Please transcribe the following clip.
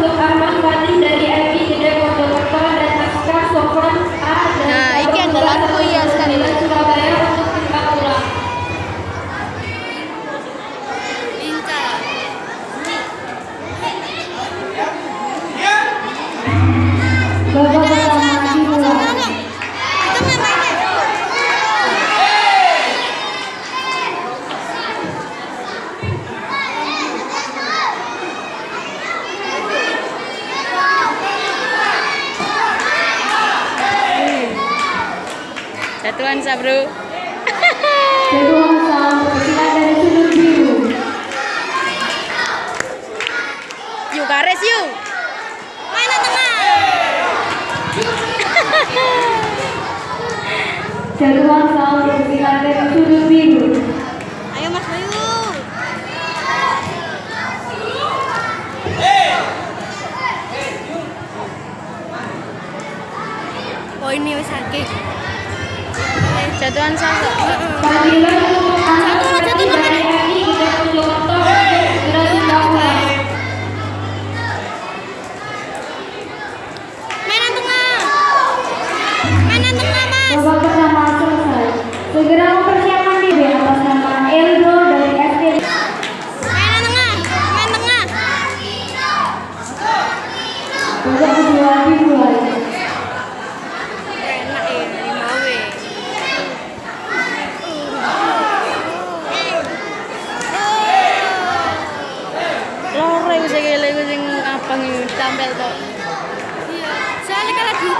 untuk Ahmad Satuan sa bro. Kedua dari sudut biru. Yuk garis yuk. Mana tengah? Kedua dari sudut biru. Ayo Mas Bayu. Oh ini wis. Jatuhan sasa. Untuk segera timbang ulang. Mainan tengah. Mainan tengah Mas. Babak pertama selesai. Segera mempersiapkan diri atas nama Eldo dari SD. Mainan tengah. Main tengah. Babak kedua dimulai. Iki tampil tok. Iya, soalnya kan lagi.